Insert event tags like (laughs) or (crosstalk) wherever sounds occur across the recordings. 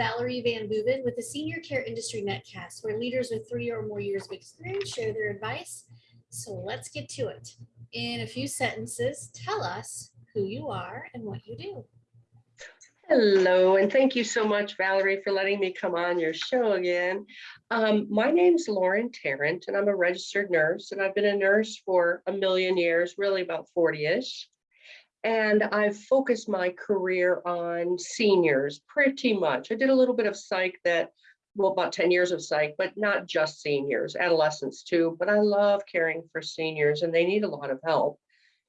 Valerie VanBooven with the Senior Care Industry Netcast, where leaders with three or more years of experience share their advice. So let's get to it. In a few sentences, tell us who you are and what you do. Hello, and thank you so much, Valerie, for letting me come on your show again. Um, my name's Lauren Tarrant, and I'm a registered nurse, and I've been a nurse for a million years, really about 40-ish. And I've focused my career on seniors pretty much. I did a little bit of psych that, well, about 10 years of psych, but not just seniors, adolescents too. But I love caring for seniors and they need a lot of help.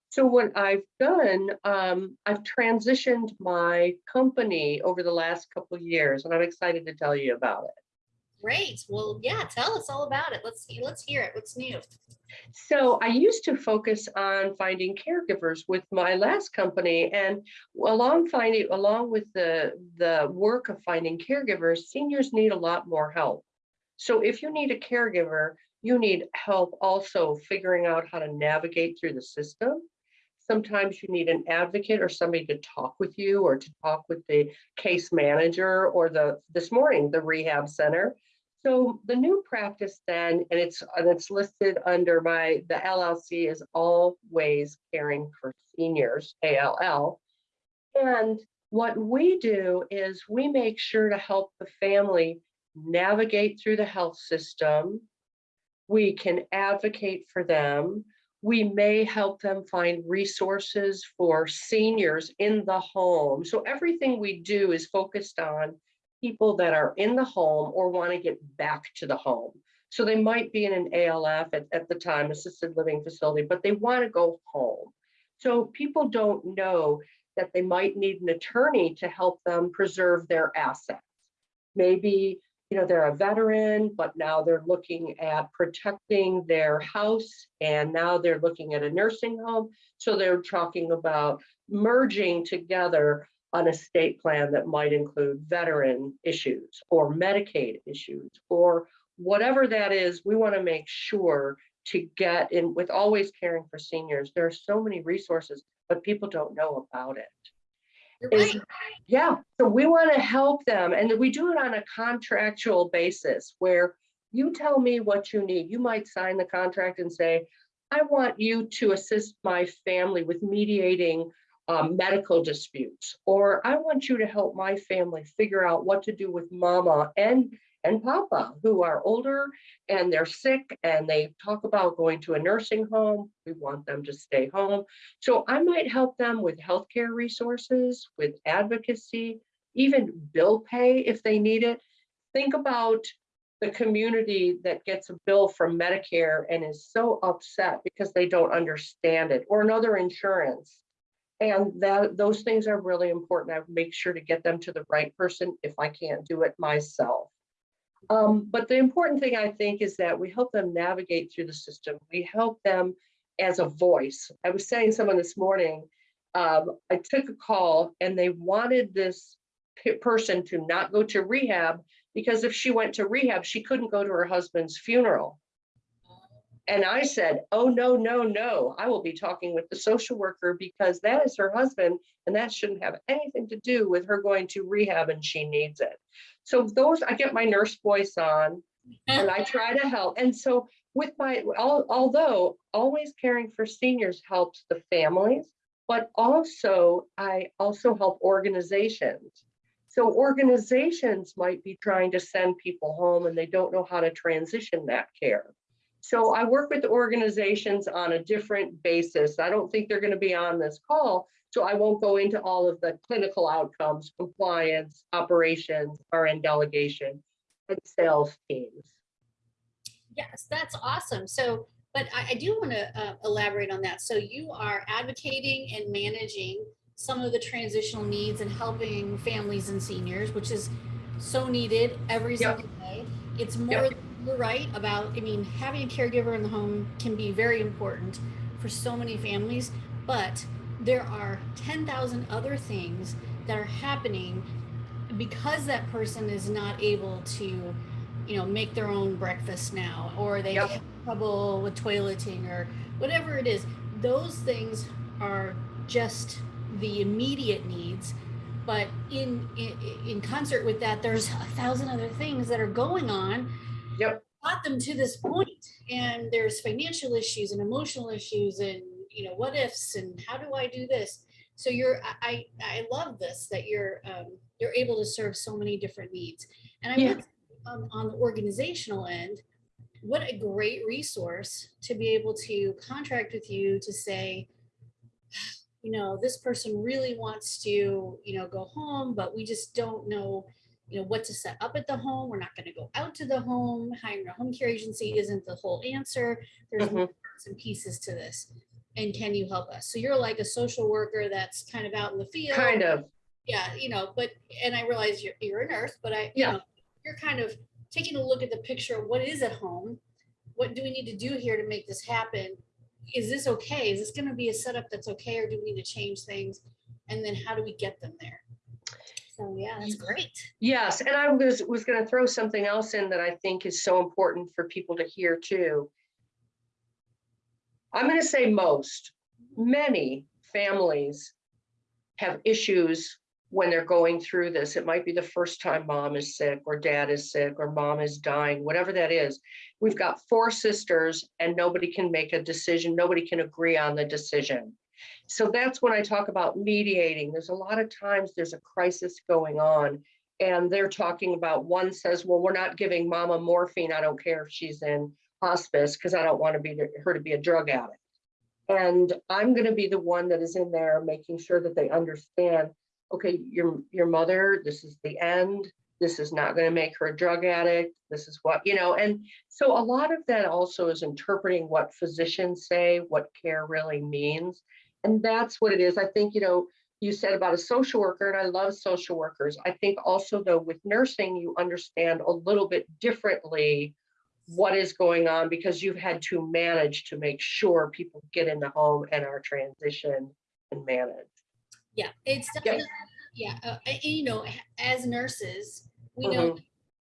So what I've done, um, I've transitioned my company over the last couple years and I'm excited to tell you about it. Great. Well, yeah, tell us all about it. Let's. Let's hear it. What's new? So I used to focus on finding caregivers with my last company and along finding along with the the work of finding caregivers, seniors need a lot more help. So if you need a caregiver, you need help also figuring out how to navigate through the system. Sometimes you need an advocate or somebody to talk with you or to talk with the case manager or the this morning the rehab center so the new practice then, and it's and it's listed under my the LLC is always caring for seniors, ALL. And what we do is we make sure to help the family navigate through the health system. We can advocate for them. We may help them find resources for seniors in the home. So everything we do is focused on people that are in the home or want to get back to the home. So they might be in an ALF at, at the time, assisted living facility, but they want to go home. So people don't know that they might need an attorney to help them preserve their assets. Maybe you know they're a veteran, but now they're looking at protecting their house and now they're looking at a nursing home. So they're talking about merging together an estate plan that might include veteran issues or Medicaid issues or whatever that is, we want to make sure to get in with always caring for seniors. There are so many resources, but people don't know about it. Is, yeah, so we want to help them and we do it on a contractual basis where you tell me what you need. You might sign the contract and say, I want you to assist my family with mediating um, medical disputes, or I want you to help my family figure out what to do with mama and and papa who are older and they're sick and they talk about going to a nursing home. We want them to stay home. So I might help them with healthcare resources, with advocacy, even bill pay if they need it. Think about the community that gets a bill from Medicare and is so upset because they don't understand it or another insurance and that those things are really important. I make sure to get them to the right person if I can't do it myself. Um, but the important thing I think is that we help them navigate through the system. We help them as a voice. I was saying someone this morning, um, I took a call and they wanted this person to not go to rehab because if she went to rehab, she couldn't go to her husband's funeral. And I said, oh, no, no, no, I will be talking with the social worker because that is her husband and that shouldn't have anything to do with her going to rehab and she needs it. So those, I get my nurse voice on and I try to help. And so with my, although always caring for seniors helps the families, but also I also help organizations. So organizations might be trying to send people home and they don't know how to transition that care. So I work with organizations on a different basis. I don't think they're going to be on this call, so I won't go into all of the clinical outcomes, compliance, operations, RN delegation, and sales teams. Yes, that's awesome. So, but I, I do want to uh, elaborate on that. So you are advocating and managing some of the transitional needs and helping families and seniors, which is so needed every yep. single day. It's more yep you're right about, I mean, having a caregiver in the home can be very important for so many families, but there are 10,000 other things that are happening because that person is not able to, you know, make their own breakfast now, or they yep. have trouble with toileting or whatever it is. Those things are just the immediate needs, but in, in in concert with that, there's a thousand other things that are going on. Yep. Got them to this point, and there's financial issues and emotional issues, and you know what ifs, and how do I do this? So you're, I I love this that you're um, you're able to serve so many different needs, and I Yeah. would on, on the organizational end, what a great resource to be able to contract with you to say, (sighs) you know, this person really wants to, you know, go home, but we just don't know, you know, what to set up at the home. We're not going to go out to the home. Hiring a home care agency isn't the whole answer. There's Mhm. parts and pieces to this. And can you help us? So you're like a social worker that's kind of out in the field Kind of, yeah, you know, but, and I realize you're, you're a nurse, but I, you Yeah. know, you're kind of taking a look at the picture of what is at home. What do we need to do here to make this happen? Is this okay? Is this gonna be a setup that's okay, or do we need to change things? And then how do we get them there? So, yeah, that's great. yes, and I was, was gonna throw something else in that I think is so important for people to hear too. I'm gonna say most, many families have issues when they're going through this. It might be the first time mom is sick or dad is sick or mom is dying, whatever that is. We've got four sisters and nobody can make a decision. Nobody can agree on the decision. So that's when I talk about mediating. There's a lot of times there's a crisis going on and they're talking about one says, well, we're not giving mama morphine. I don't care if she's in hospice because I don't want to be her to be a drug addict. And I'm going to be the one that is in there making sure that they understand, okay, your your mother, this is the end. This is not going to make her a drug addict. This is what, you know, and so a lot of that also is interpreting what physicians say, what care really means. And that's what it is. I think, you know, you said about a social worker, and I love social workers. I think also, though, with nursing, you understand a little bit differently what is going on because you've had to manage to make sure people get in the home and are transitioned and managed. Yeah, it's definitely, yeah, uh, you know, as nurses, we know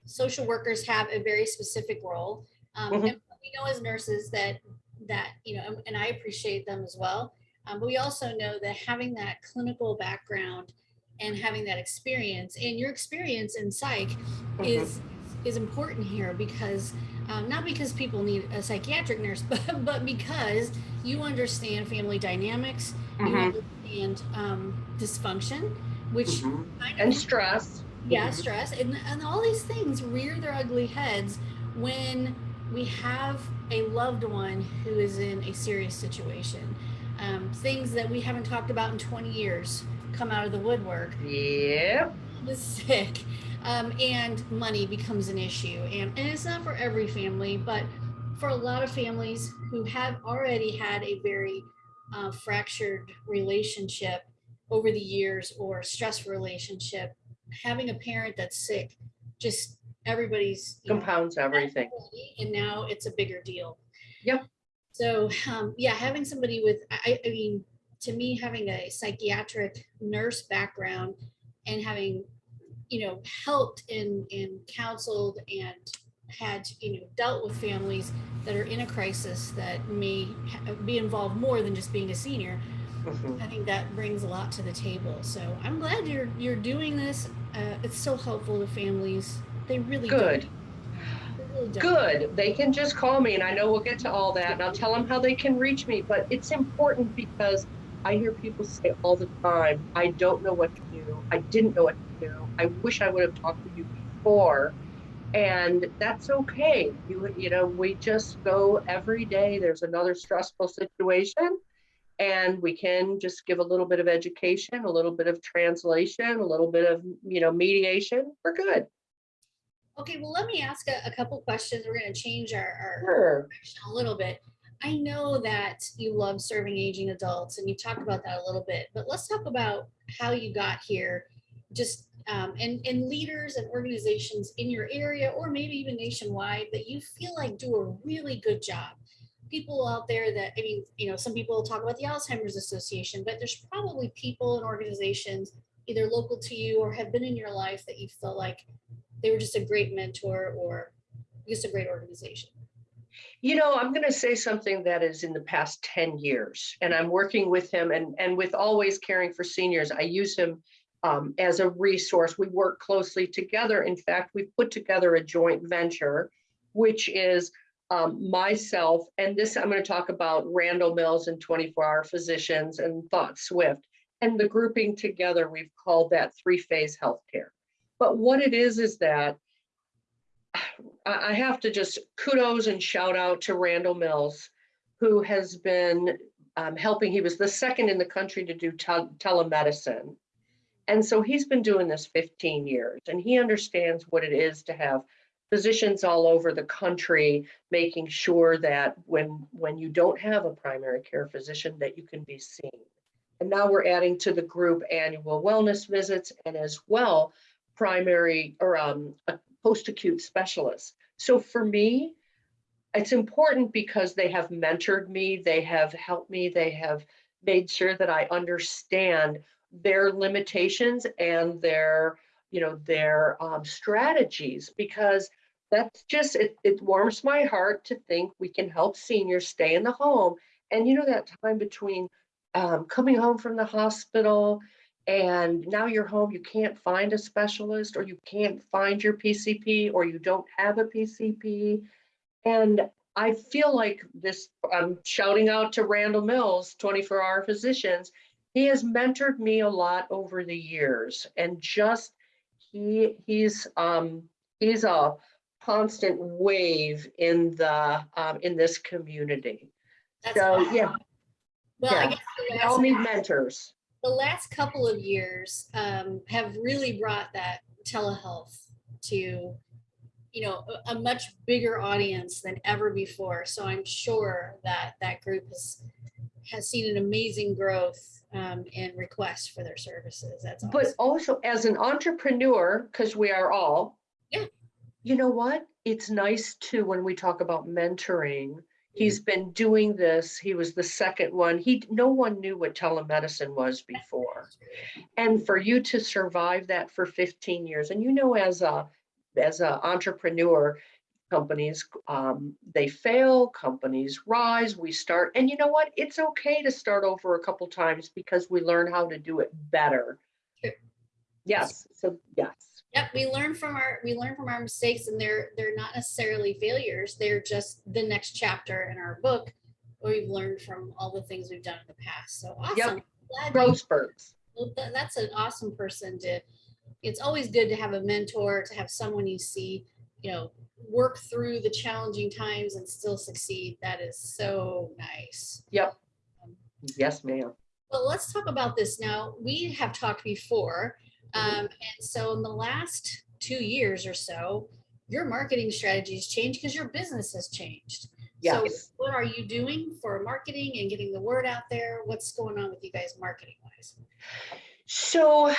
social workers have a very specific role. Um, Mhm. and we know as nurses that, that, you know, and- and I appreciate them as well. Um, but we also know that having that clinical background and having that experience and your experience in psych Mhm. is, is important here because, um, not because people need a psychiatric nurse, (laughs) but, but because you understand family dynamics, you Mhm. understand, um, dysfunction, which Mhm. kind And stress. yeah Mhm. stress and, and all these things rear their ugly heads when we have a loved one who is in a serious situation um, things that we haven't talked about in 20 years come out of the woodwork Yep. (laughs) is sick um, and money becomes an issue and, and it's not for every family but for a lot of families who have already had a very uh, fractured relationship over the years or stressful relationship having a parent that's sick just everybody's you know, Compounds everything. and now it's a bigger deal. Yep. So, um, yeah, having somebody with, I, I mean, to me, having a psychiatric nurse background and having, you know, helped and, and counseled and had, you know, dealt with families that are in a crisis that may be involved more than just being a senior. Mhm. I think that brings a lot to the table. So I'm glad you're, you're doing this. Uh, it's so helpful to families. They really. Good. Don't. Good. They can just call me and I know we'll get to all that and I'll tell them how they can reach me. But it's important because I hear people say all the time, I don't know what to do. I didn't know what to do. I wish I would have talked to you before. And that's okay. You, you know, we just go every day. There's another stressful situation. And we can just give a little bit of education, a little bit of translation, a little bit of, you know, mediation. We're good. Okay, well, let me ask a, a couple questions. We're going to change our, our Sure. a little bit. I know that you love serving aging adults and you talked about that a little bit, but let's talk about how you got here. Just um, and, and leaders and organizations in your area or maybe even nationwide that you feel like do a really good job. People out there that, I mean, you know, some people talk about the Alzheimer's Association, but there's probably people and organizations either local to you or have been in your life that you feel like they were just a great mentor or just a great organization. You know, I'm going to say something that is in the past 10 years, and I'm working with him and, and with Always Caring for Seniors. I use him um, as a resource. We work closely together. In fact, we've put together a joint venture, which is um, myself, and this I'm going to talk about Randall Mills and 24 Hour Physicians and Thought Swift. And the grouping together, we've called that three phase healthcare. But what it is, is that (sighs) I, have to just kudos and shout out to Randall Mills, who has been um, helping. He was the second in the country to do tel- telemedicine. And so he's been doing this 15 years and he understands what it is to have physicians all over the country making sure that when when you don't have a primary care physician that you can be seen. And now we're adding to the group annual wellness visits and as well primary or um, a post-acute specialists. So for me, it's important because they have mentored me, they have helped me, they have made sure that I understand their limitations and their, you know, their um, strategies because that's just, it, it warms my heart to think we can help seniors stay in the home. And you know, that time between um, coming home from the hospital and now you're home, you can't find a specialist or you can't find your PCP or you don't have a PCP. And I feel like this, I'm shouting out to Randall Mills, 24 hour physicians. He has mentored me a lot over the years and just he he's um he's a constant wave in the um in this community. That's So awesome. yeah, Well, I guess we all need mentors. The last couple of years um, have really brought that telehealth to you know a, much bigger audience than ever before so i'm sure that that group has has seen an amazing growth um, in requests for their services that's But also as an entrepreneur, because we are all. Yeah. You know what? It's nice too, when we talk about mentoring, he's been doing this. He was the second one. He, no one knew what telemedicine was before. And for you to survive that for fifteen years, and you know, as a, as an entrepreneur, companies, um, they fail, companies rise, we start, and you know what? It's okay to start over a couple times because we learn how to do it better. Yes, so yes, Yep, we learn from our we learn from our mistakes, and they're they're not necessarily failures. They're just the next chapter in our book. Where we've learned from all the things we've done in the past. So awesome! You- growth spurts. That's an awesome person to, it's always good to have a mentor, to have someone you see, you know, work through the challenging times and still succeed. That is so nice. Yep. Um, yes, ma'am. Well, let's talk about this now. We have talked before. Um, and so in the last two years or so, your marketing strategies has changed because your business has changed. Yes. So what are you doing for marketing and getting the word out there? What's going on with you guys marketing wise? So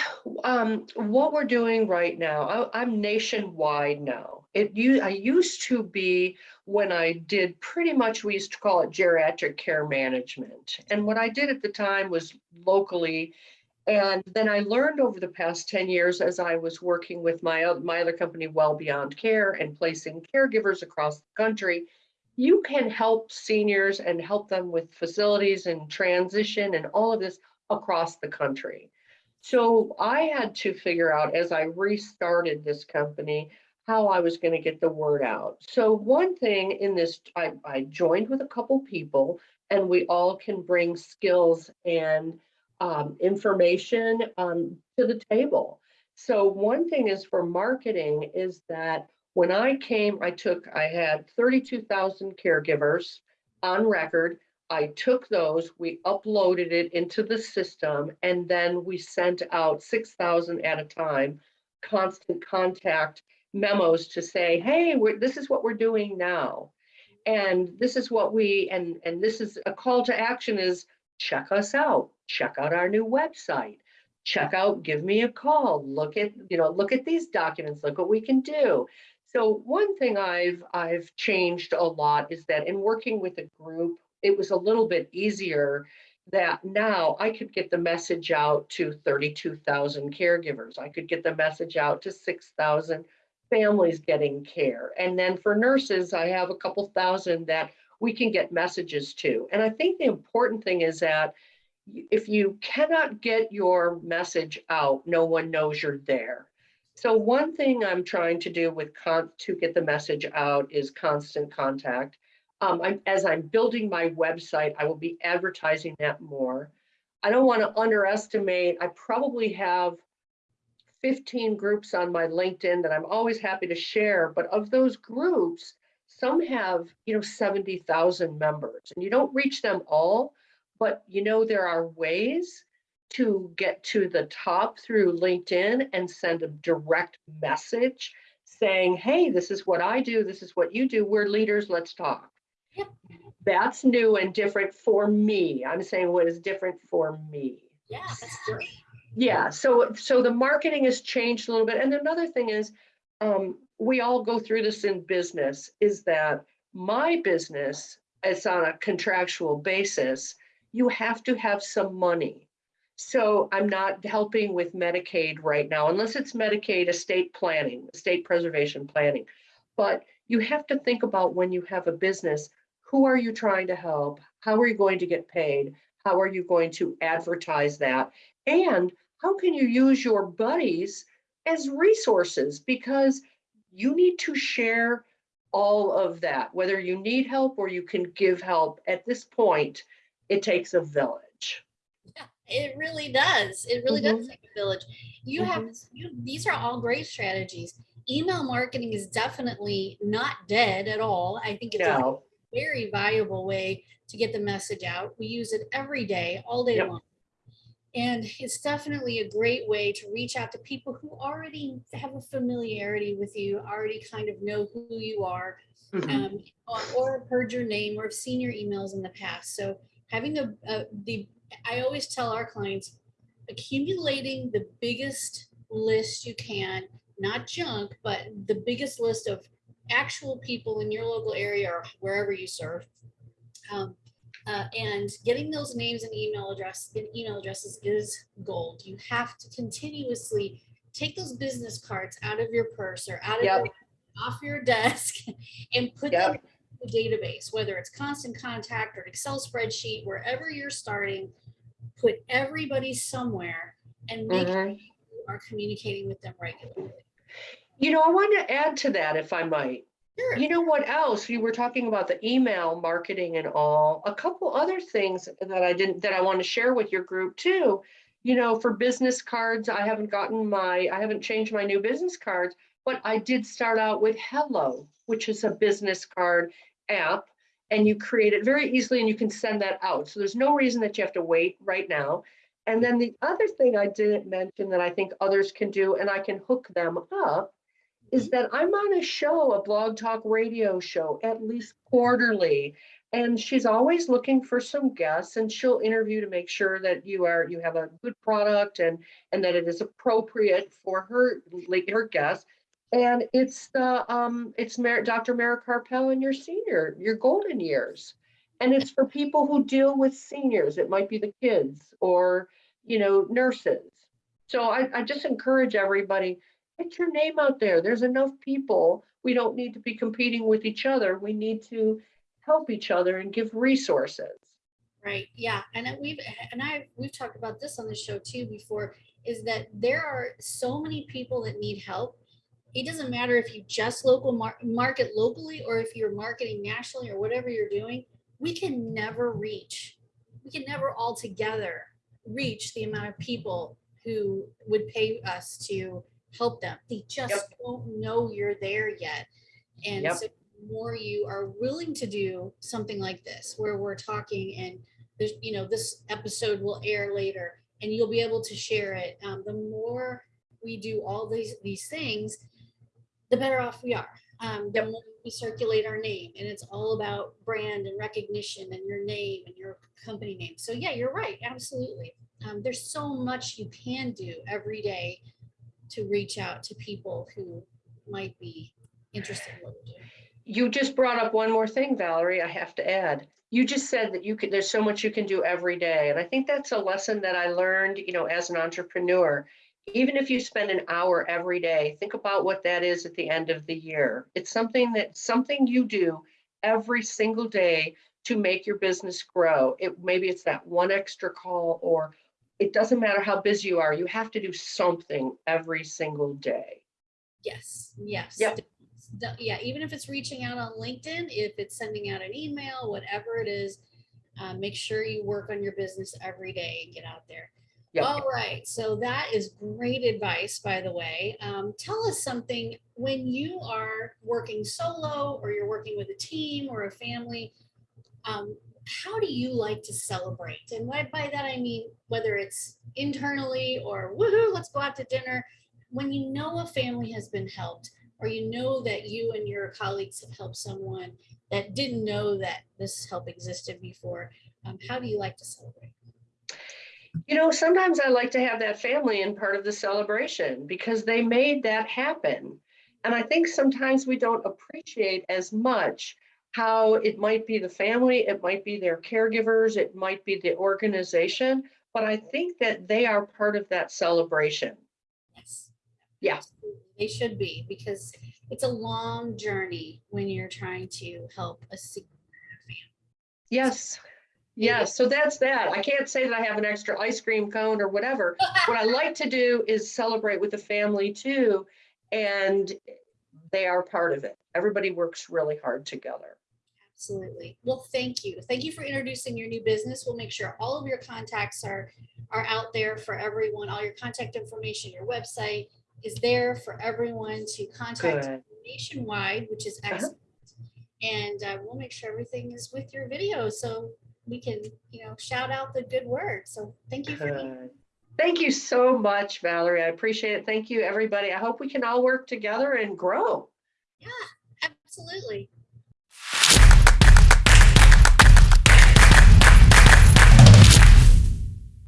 um, what we're doing right now, I, I'm nationwide now. It you I used to be when I did pretty much we used to call it geriatric care management. And what I did at the time was locally. And then I learned over the past 10 years as I was working with my, my other company, Well Beyond Care, and placing caregivers across the country, you can help seniors and help them with facilities and transition and all of this across the country. So I had to figure out as I restarted this company how I was going to get the word out. So one thing in this, I, I joined with a couple people and we all can bring skills and um, information um, to the table. So one thing is for marketing is that when I came, I took, I had 32,000 caregivers on record. I took those, we uploaded it into the system, and then we sent out 6,000 at a time, constant contact memos to say, hey, this is what we're doing now. And this is what we, and, and this is a call to action is check us out, check out our new website, check out, give me a call, look at, you know, look at these documents, look what we can do. So one thing I've, I've changed a lot is that in working with a group, it was a little bit easier that now I could get the message out to 32,000 caregivers. I could get the message out to 6,000 families getting care. And then for nurses, I have a couple thousand that we can get messages to. And I think the important thing is that if you cannot get your message out, no one knows you're there. So one thing I'm trying to do with con, to get the message out is constant contact. Um, I'm, as I'm building my website, I will be advertising that more. I don't want to underestimate, I probably have 15 groups on my LinkedIn that I'm always happy to share, but of those groups, some have, you know, 70,000 members and you don't reach them all, but you know, there are ways to get to the top through LinkedIn and send a direct message saying, hey, this is what I do, this is what you do, we're leaders, let's talk. Yep. That's new and different for me. I'm saying what is different for me. Yeah, that's great. Yeah, so so the marketing has changed a little bit. And another thing is, um, we all go through this in business, is that my business is on a contractual basis. You have to have some money. So I'm not helping with Medicaid right now, unless it's Medicaid estate planning, estate preservation planning. But you have to think about when you have a business, who are you trying to help? How are you going to get paid? How are you going to advertise that? And how can you use your buddies as resources? Because you need to share all of that, whether you need help or you can give help. At this point, it takes a village. Yeah, It really does. It really does Mhm. take a village. You have, you, these are all great strategies. Email marketing is definitely not dead at all. I think it's a very valuable way to get the message out. We use it every day, all day Yep. long. And it's definitely a great way to reach out to people who already have a familiarity with you, already kind of know who you are, Mhm. um, or, or have heard your name or have seen your emails in the past. So having the, uh, the, I always tell our clients, accumulating the biggest list you can, not junk, but the biggest list of actual people in your local area or wherever you serve. Um, uh, and getting those names and email address and email addresses is gold. You have to continuously take those business cards out of your purse or out of Yep. your, off your desk (laughs) and put them in the database, whether it's constant contact or Excel spreadsheet, wherever you're starting, put everybody somewhere and make sure Mhm. you are communicating with them regularly. You know, I want to add to that if I might. Sure. You know what else? You were talking about the email marketing and all. A couple other things that I didn't, that I want to share with your group too. You know, for business cards, I haven't gotten my, I haven't changed my new business cards, but I did start out with Hello, which is a business card app. And you create it very easily and you can send that out. So there's no reason that you have to wait right now. And then the other thing I didn't mention that I think others can do, and I can hook them up, is that I'm on a show, a blog talk radio show, at least quarterly. And she's always looking for some guests and she'll interview to make sure that you are, you have a good product and, and that it is appropriate for her, like her guests. And it's the, um, it's Mer- Dr. Mara Carpel in your senior, your golden years. And it's for people who deal with seniors. It might be the kids or, you know, nurses. So I, I just encourage everybody, get your name out there. There's enough people. We don't need to be competing with each other. We need to help each other and give resources. Right, yeah, and we've, and I, we've talked about this on the show too before, is that there are so many people that need help. It doesn't matter if you just local mar- market locally or if you're marketing nationally or whatever you're doing, we can never reach, we can never all together reach the amount of people who would pay us to help them. They just don't know you're there yet. And Yep. so the more you are willing to do something like this, where we're talking and there's, you know, this episode will air later and you'll be able to share it. Um, the more we do all these, these things, the better off we are. Um, the Yep. more we circulate our name and it's all about brand and recognition and your name and your company name. So yeah, you're right. Absolutely. Um, there's so much you can do every day to reach out to people who might be interested in what we're doing. You just brought up one more thing, Valerie, I have to add. You just said that you could, there's so much you can do every day. And I think that's a lesson that I learned, you know, as an entrepreneur. Even if you spend an hour every day, think about what that is at the end of the year. It's something that, something you do every single day to make your business grow. It, maybe it's that one extra call or it doesn't matter how busy you are, you have to do something every single day. Yes, yes. Yep. Yeah, even if it's reaching out on LinkedIn, if it's sending out an email, whatever it is, uh, make sure you work on your business every day and get out there. Yep. All right, so that is great advice, by the way. Um, tell us something when you are working solo or you're working with a team or a family. Um, how do you like to celebrate? And by, by that I mean whether it's internally or woohoo, let's go out to dinner. When you know a family has been helped, or you know that you and your colleagues have helped someone that didn't know that this help existed before, um, how do you like to celebrate? You know, sometimes I like to have that family in part of the celebration because they made that happen. And I think sometimes we don't appreciate as much how it might be the family, it might be their caregivers, it might be the organization, but I think that they are part of that celebration. Yes. Yeah. They should be because it's a long journey when you're trying to help a sick Yes. Yes. So that's that. I can't say that I have an extra ice cream cone or whatever. What I like to do is celebrate with the family too. And they are part of it. Everybody works really hard together. Absolutely. Well, thank you. Thank you for introducing your new business. We'll make sure all of your contacts are, are out there for everyone. All your contact information, your website is there for everyone to contact Good. nationwide, which is Uh-huh. excellent. And uh, we'll make sure everything is with your video so we can, you know, shout out the good word. So thank you for being. Thank you so much, Valerie. I appreciate it. Thank you, everybody. I hope we can all work together and grow. Yeah, absolutely.